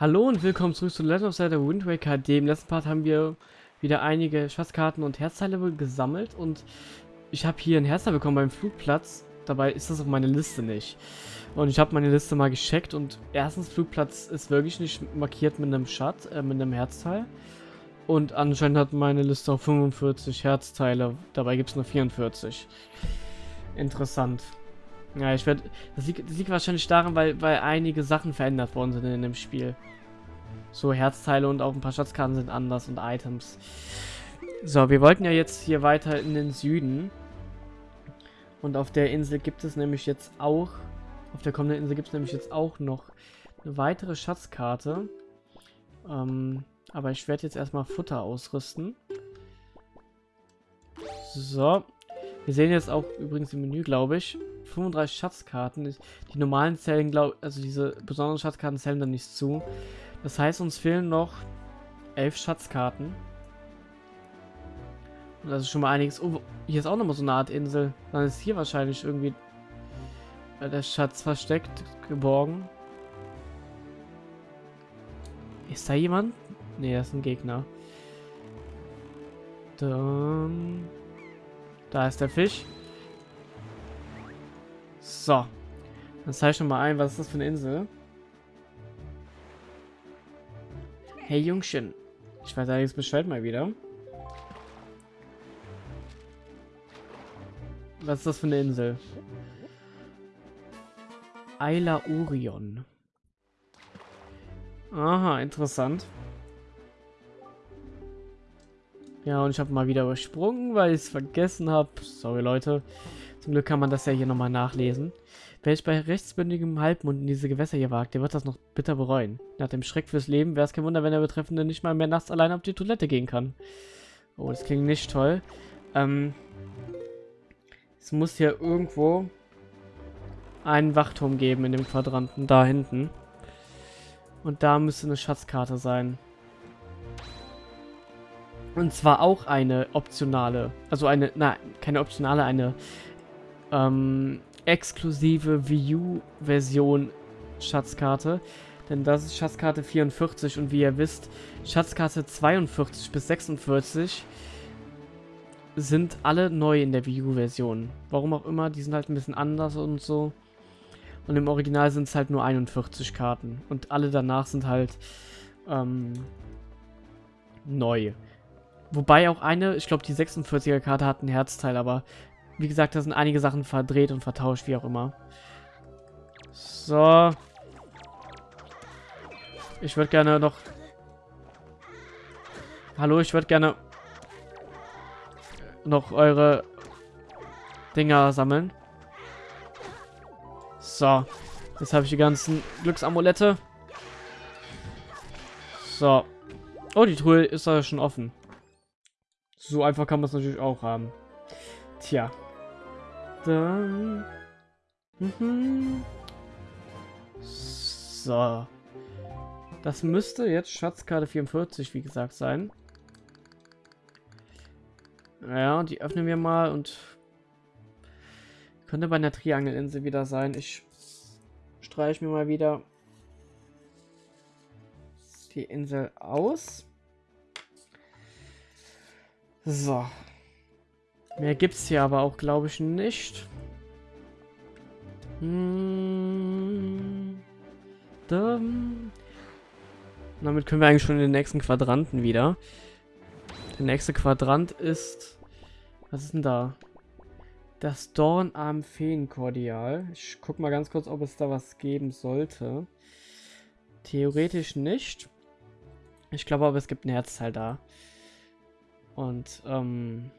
Hallo und willkommen zurück zu Legend of Zelda Wind Waker HD. Im letzten Part haben wir wieder einige Schatzkarten und Herzteile gesammelt und ich habe hier ein Herzteil bekommen beim Flugplatz. Dabei ist das auf meiner Liste nicht. Und ich habe meine Liste mal gecheckt und erstens, Flugplatz ist wirklich nicht markiert mit einem Schatz, äh, mit einem Herzteil. Und anscheinend hat meine Liste auch 45 Herzteile, dabei gibt es nur 44. Interessant. Ja, ich werde. Das, das, liegt wahrscheinlich daran, weil, weil einige Sachen verändert worden sind in dem Spiel. So Herzteile und auch ein paar Schatzkarten sind anders und Items. So, wir wollten ja jetzt hier weiter in den Süden. Und auf der Insel gibt es nämlich jetzt auch. Auf der kommenden Insel gibt es nämlich jetzt auch noch eine weitere Schatzkarte. Ähm, aber ich werde jetzt erstmal Futter ausrüsten. So. Wir sehen jetzt auch übrigens im Menü, glaube ich, 35 Schatzkarten. Die normalen zählen, glaube also diese besonderen Schatzkarten zählen dann nicht zu. Das heißt, uns fehlen noch 11 Schatzkarten. Und das ist schon mal einiges. Oh, hier ist auch nochmal so eine Art Insel. Dann ist hier wahrscheinlich irgendwie der Schatz versteckt, geborgen. Ist da jemand? Ne, das ist ein Gegner. Dann... Da ist der Fisch. So. Dann zeige ich mal ein, was ist das für eine Insel? Hey Jungchen. Ich weiß eigentlich Bescheid mal wieder. Was ist das für eine Insel? Ayla Orion. Aha, interessant. Ja, und ich habe mal wieder übersprungen, weil ich es vergessen habe. Sorry, Leute. Zum Glück kann man das ja hier nochmal nachlesen. Wer sich bei rechtsbündigem Halbmond in diese Gewässer hier wagt, der wird das noch bitter bereuen. Nach dem Schreck fürs Leben wäre es kein Wunder, wenn der Betreffende nicht mal mehr nachts allein auf die Toilette gehen kann. Oh, das klingt nicht toll. Ähm, es muss hier irgendwo einen Wachturm geben in dem Quadranten, da hinten. Und da müsste eine Schatzkarte sein. Und zwar auch eine optionale, also eine, na, keine optionale, eine ähm, exklusive Wii U-Version Schatzkarte. Denn das ist Schatzkarte 44 und wie ihr wisst, Schatzkarte 42 bis 46 sind alle neu in der Wii U-Version. Warum auch immer, die sind halt ein bisschen anders und so. Und im Original sind es halt nur 41 Karten. Und alle danach sind halt ähm, neu. Wobei auch eine, ich glaube die 46er Karte hat ein Herzteil, aber wie gesagt, da sind einige Sachen verdreht und vertauscht, wie auch immer. So. Ich würde gerne noch... Hallo, ich würde gerne noch eure Dinger sammeln. So. Jetzt habe ich die ganzen Glücksamulette. So. Oh, die Truhe ist da schon offen. So einfach kann man es natürlich auch haben. Tja. Dann... Mhm. So. Das müsste jetzt Schatzkarte 44, wie gesagt, sein. Ja, die öffnen wir mal und könnte bei einer Triangelinsel wieder sein. Ich streiche mir mal wieder die Insel aus. So, Mehr gibt's hier aber auch, glaube ich, nicht. Hm. Damit können wir eigentlich schon in den nächsten Quadranten wieder. Der nächste Quadrant ist... Was ist denn da? Das Dornarm Feenkordial. Ich guck mal ganz kurz, ob es da was geben sollte. Theoretisch nicht. Ich glaube aber, es gibt ein Herzteil da. Und, ähm...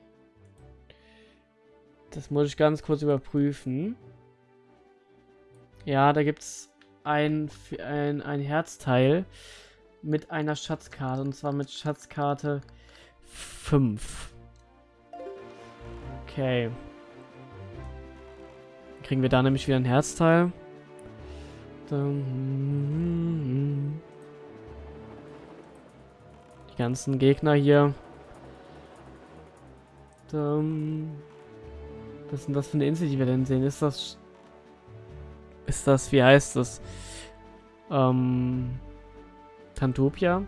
Das muss ich ganz kurz überprüfen. Ja, da gibt es ein, ein, ein Herzteil mit einer Schatzkarte. Und zwar mit Schatzkarte 5. Okay. Kriegen wir da nämlich wieder ein Herzteil. Die ganzen Gegner hier. Dann was ist denn das für eine Insel, die wir denn sehen? Ist das... Ist das... Wie heißt das? Ähm... Tantopia?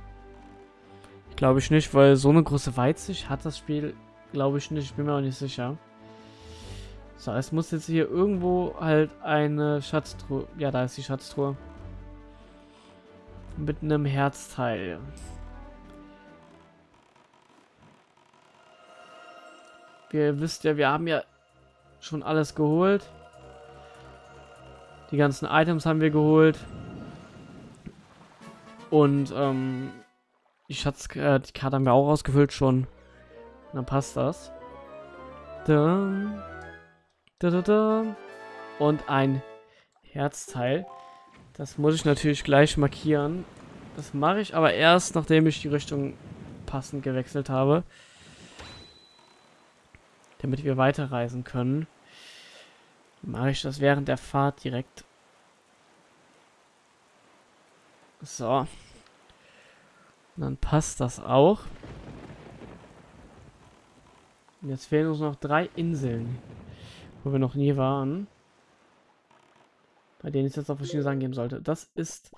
Glaube ich nicht, weil so eine große Weitsicht hat das Spiel, glaube ich nicht. Ich bin mir auch nicht sicher. So, es muss jetzt hier irgendwo halt eine Schatztruhe. Ja, da ist die Schatztruhe. Mit einem Herzteil. Ihr wisst ja, wir haben ja schon alles geholt. Die ganzen Items haben wir geholt. Und ähm, die Schatz, äh, haben wir auch ausgefüllt schon. dann passt das. Da, da, da, da. Und ein Herzteil. Das muss ich natürlich gleich markieren. Das mache ich aber erst, nachdem ich die Richtung passend gewechselt habe. Damit wir weiterreisen können. Mache ich das während der Fahrt direkt. So. Dann passt das auch. Jetzt fehlen uns noch drei Inseln, wo wir noch nie waren. Bei denen es jetzt auch verschiedene Sachen geben sollte. Das ist...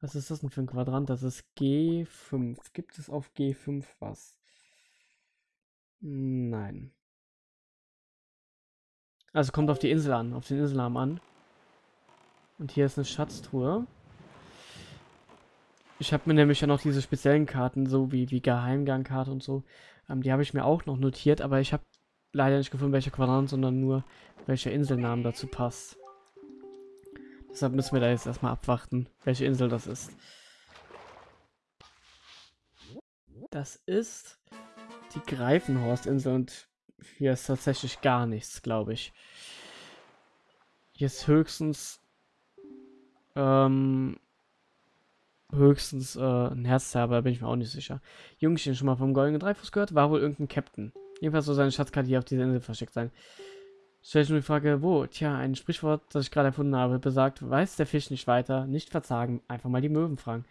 Was ist das denn für ein Quadrant? Das ist G5. Gibt es auf G5 was? Nein. Also kommt auf die Insel an, auf den Inselnamen an. Und hier ist eine Schatztruhe. Ich habe mir nämlich ja noch diese speziellen Karten, so wie, wie Geheimgangkarte und so. Ähm, die habe ich mir auch noch notiert, aber ich habe leider nicht gefunden, welcher Quadrant, sondern nur welcher Inselnamen dazu passt. Deshalb müssen wir da jetzt erstmal abwarten, welche Insel das ist. Das ist die Greifenhorstinsel und hier ist tatsächlich gar nichts, glaube ich. Hier ist höchstens ähm, höchstens äh, ein Herzterber, bin ich mir auch nicht sicher. Jungchen schon mal vom goldenen Dreifuß gehört? War wohl irgendein Captain. Jedenfalls soll seine Schatzkarte hier auf dieser Insel versteckt sein. Stell ich nur die Frage, wo? Tja, ein Sprichwort, das ich gerade erfunden habe, besagt, weiß der Fisch nicht weiter, nicht verzagen, einfach mal die Möwen fragen.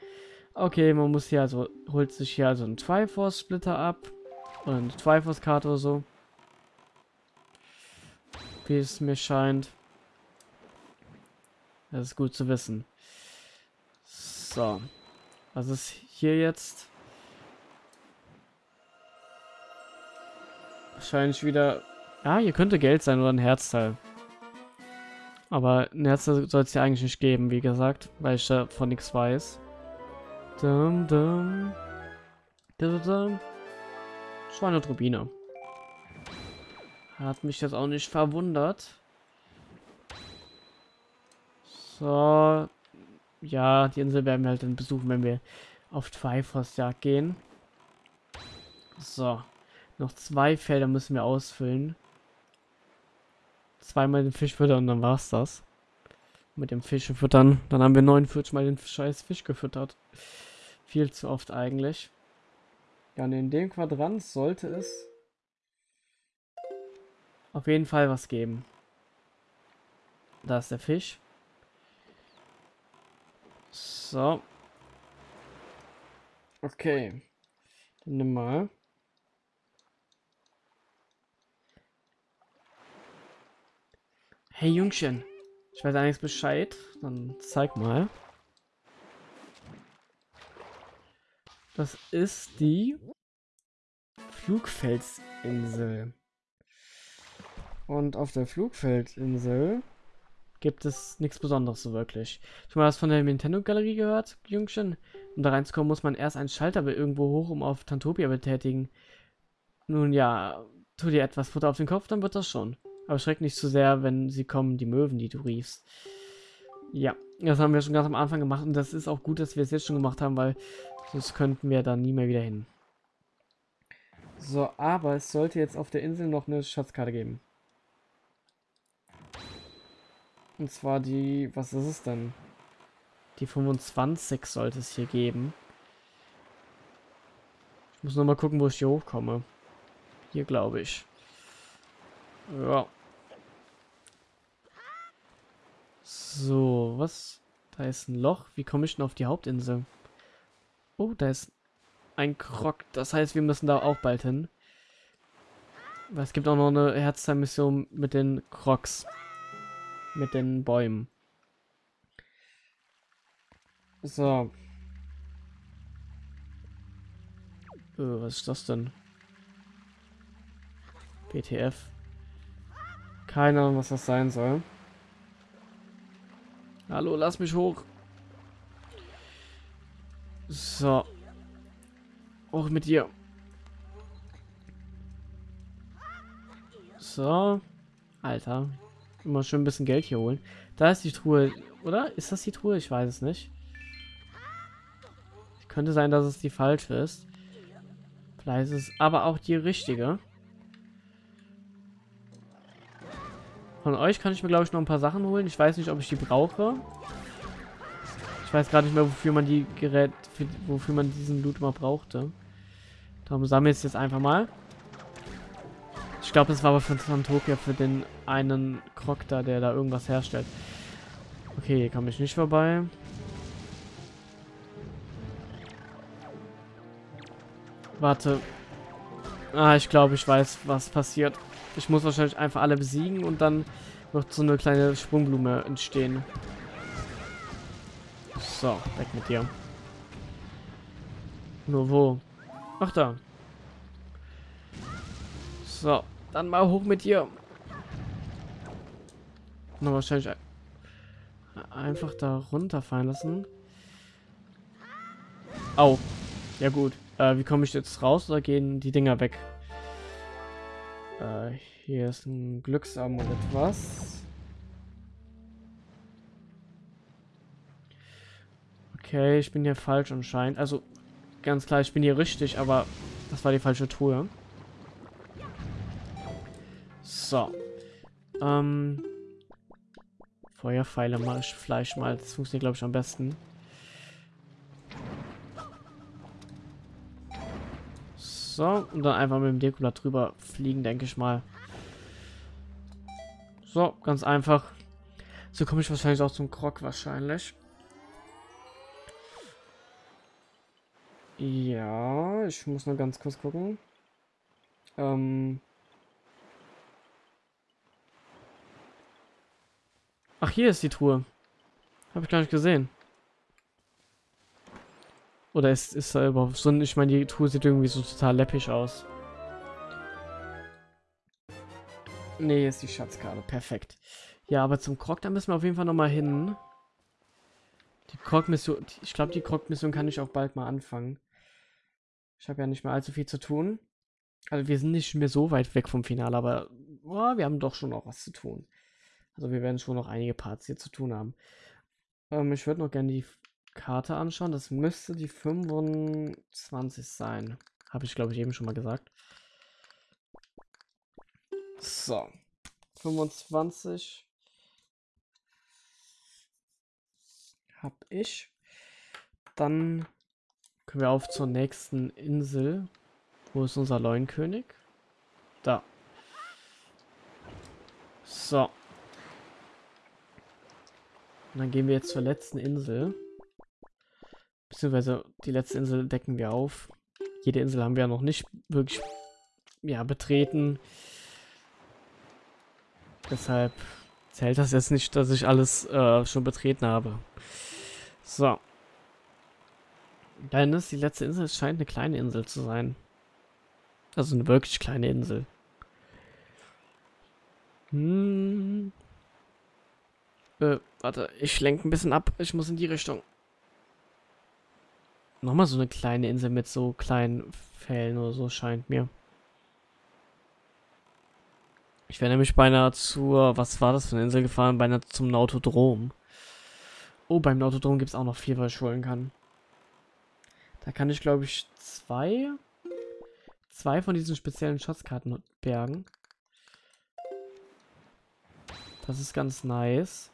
Okay, man muss hier also, holt sich hier also einen Triforce-Splitter ab. Oder eine Triforce-Karte oder so. Wie es mir scheint. Das ist gut zu wissen. So. Was ist hier jetzt? Wahrscheinlich wieder ja, hier könnte Geld sein oder ein Herzteil. Aber ein Herzteil soll es ja eigentlich nicht geben, wie gesagt, weil ich davon nichts weiß. Dum, dum. Dum, dum. Schweineturbine. Hat mich jetzt auch nicht verwundert. So. Ja, die Insel werden wir halt dann besuchen, wenn wir auf Triforce-Jagd gehen. So. Noch zwei Felder müssen wir ausfüllen zweimal den Fisch füttern und dann war's das. Mit dem Fisch füttern. Dann haben wir 49 Mal den scheiß Fisch gefüttert. Viel zu oft eigentlich. Ja, und in dem Quadrant sollte es auf jeden Fall was geben. Da ist der Fisch. So. Okay. Dann nimm mal. Hey Jungchen, ich weiß eigentlich Bescheid. Dann zeig mal. Das ist die Flugfelsinsel. Und auf der Flugfeldinsel gibt es nichts Besonderes so wirklich. Schon mal was von der Nintendo-Galerie gehört, Jungchen? Um da reinzukommen, muss man erst einen Schalter irgendwo hoch, um auf Tantopia betätigen. Nun ja, tu dir etwas Futter auf den Kopf, dann wird das schon. Aber schreck nicht zu sehr, wenn sie kommen, die Möwen, die du riefst. Ja, das haben wir schon ganz am Anfang gemacht und das ist auch gut, dass wir es jetzt schon gemacht haben, weil sonst könnten wir da nie mehr wieder hin. So, aber es sollte jetzt auf der Insel noch eine Schatzkarte geben. Und zwar die, was ist es denn? Die 25 sollte es hier geben. Ich muss nur mal gucken, wo ich hier hochkomme. Hier, glaube ich. Ja. So, was? Da ist ein Loch. Wie komme ich denn auf die Hauptinsel? Oh, da ist ein Krog. Das heißt, wir müssen da auch bald hin. Weil es gibt auch noch eine Herzteilmission mit den Crocs. Mit den Bäumen. So. Äh, was ist das denn? BTF. Keine Ahnung, was das sein soll. Hallo, lass mich hoch. So. Auch mit dir. So. Alter. Immer schön ein bisschen Geld hier holen. Da ist die Truhe. Oder? Ist das die Truhe? Ich weiß es nicht. Könnte sein, dass es die falsche ist. Vielleicht ist es aber auch die richtige. Von euch kann ich mir, glaube ich, noch ein paar Sachen holen. Ich weiß nicht, ob ich die brauche. Ich weiß gerade nicht mehr, wofür man die Gerät, für, wofür man diesen Loot mal brauchte. Darum sammle ich es jetzt einfach mal. Ich glaube, das war aber von Santopia für den einen Krog da, der da irgendwas herstellt. Okay, hier komme ich nicht vorbei. Warte. Ah, ich glaube, ich weiß, was passiert. Ich muss wahrscheinlich einfach alle besiegen und dann wird so eine kleine Sprungblume entstehen. So, weg mit dir. Nur wo? Ach da. So, dann mal hoch mit dir. Noch wahrscheinlich einfach da runterfallen lassen. Au. Ja gut. Äh, wie komme ich jetzt raus oder gehen die Dinger weg? Äh, hier ist ein Glücksamulett. Was? Okay, ich bin hier falsch anscheinend. Also, ganz klar, ich bin hier richtig, aber das war die falsche Truhe. So. Ähm. Feuerpfeile Fleisch mal. Das funktioniert, glaube ich, am besten. So, und dann einfach mit dem Dekolat drüber fliegen, denke ich mal. So, ganz einfach. So komme ich wahrscheinlich auch zum Krog wahrscheinlich. Ja, ich muss nur ganz kurz gucken. Ähm Ach, hier ist die Truhe. Habe ich gar nicht gesehen. Oder ist, ist da überhaupt so? Ich meine, die Truhe sieht irgendwie so total läppisch aus. Nee, ist die Schatzkarte. Perfekt. Ja, aber zum Krog, da müssen wir auf jeden Fall nochmal hin. Die Krog-Mission, ich glaube, die Krog-Mission kann ich auch bald mal anfangen. Ich habe ja nicht mehr allzu viel zu tun. Also wir sind nicht mehr so weit weg vom Finale, aber oh, wir haben doch schon noch was zu tun. Also wir werden schon noch einige Parts hier zu tun haben. Ähm, ich würde noch gerne die Karte anschauen. Das müsste die 25 sein. Habe ich, glaube ich, eben schon mal gesagt. So. 25 habe ich. Dann können wir auf zur nächsten Insel. Wo ist unser Leuenkönig? Da. So. Und dann gehen wir jetzt zur letzten Insel. Beziehungsweise die letzte Insel decken wir auf. Jede Insel haben wir ja noch nicht wirklich ja, betreten. Deshalb zählt das jetzt nicht, dass ich alles äh, schon betreten habe. So. Dann ist die letzte Insel, es scheint eine kleine Insel zu sein. Also eine wirklich kleine Insel. Hm. Äh, warte, ich lenke ein bisschen ab. Ich muss in die Richtung. Nochmal so eine kleine Insel mit so kleinen Fällen oder so, scheint mir. Ich wäre nämlich beinahe zur, was war das für eine Insel gefahren? Beinahe zum Nautodrom. Oh, beim Nautodrom gibt es auch noch vier, was ich holen kann. Da kann ich, glaube ich, zwei, zwei von diesen speziellen Schatzkarten bergen. Das ist ganz nice.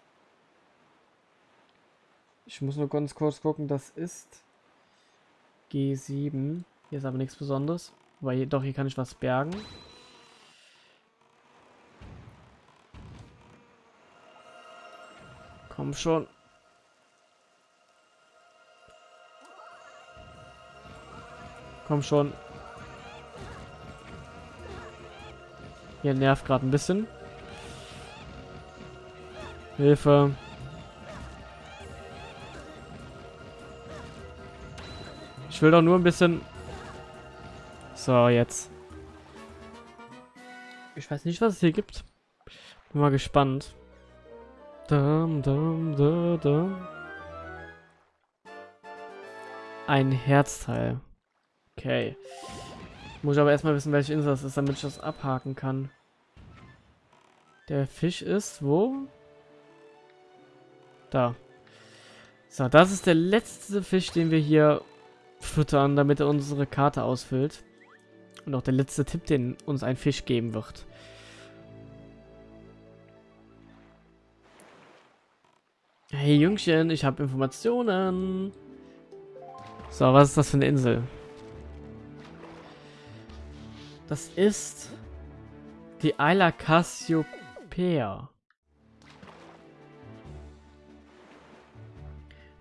Ich muss nur ganz kurz gucken, das ist G7. Hier ist aber nichts Besonderes. Weil doch, hier kann ich was bergen. Komm schon. Komm schon. Hier nervt gerade ein bisschen. Hilfe. Ich will doch nur ein bisschen... So, jetzt. Ich weiß nicht, was es hier gibt. Bin mal gespannt. Dum, dum, dum, dum. Ein Herzteil. Okay. Muss ich aber erstmal wissen, welche Insel das ist, damit ich das abhaken kann. Der Fisch ist wo? Da. So, das ist der letzte Fisch, den wir hier füttern, damit er unsere Karte ausfüllt. Und auch der letzte Tipp, den uns ein Fisch geben wird. Hey Jüngchen, ich habe Informationen. So, was ist das für eine Insel? Das ist die Isla Cassiopeia.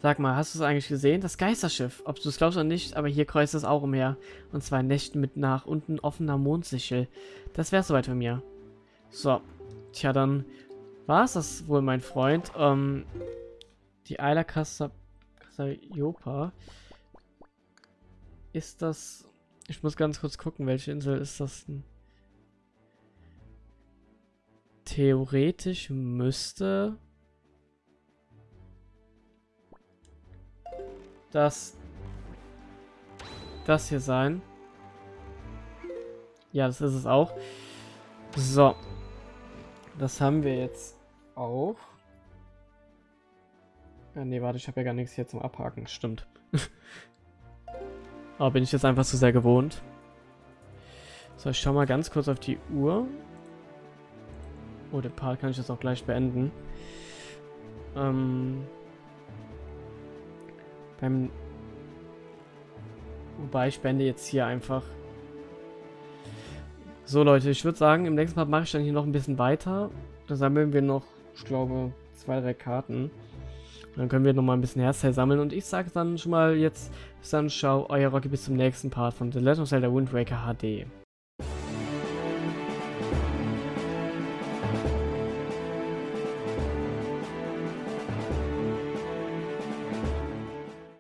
Sag mal, hast du es eigentlich gesehen? Das Geisterschiff. Ob du es glaubst oder nicht, aber hier kreuzt es auch umher. Und zwar in Nächten mit nach unten offener Mondsichel. Das wäre soweit von mir. So. Tja, dann war es das wohl, mein Freund. Ähm, die Isla Cassiopeia. Ist das... Ich muss ganz kurz gucken, welche Insel ist das denn? Theoretisch müsste... das das hier sein. Ja, das ist es auch. So. Das haben wir jetzt auch. Ja, nee, warte, ich habe ja gar nichts hier zum Abhaken. Stimmt. Aber bin ich jetzt einfach zu sehr gewohnt. So, ich schau mal ganz kurz auf die Uhr. Oh, den Part kann ich jetzt auch gleich beenden. Ähm, beim Wobei ich beende jetzt hier einfach. So Leute, ich würde sagen, im nächsten Part mache ich dann hier noch ein bisschen weiter. Da sammeln wir noch, ich glaube, zwei, drei Karten. Dann können wir noch mal ein bisschen Herzteil sammeln. Und ich sage dann schon mal jetzt, bis dann, ciao, euer Rocky, bis zum nächsten Part von The Legend of Zelda Wind Waker HD.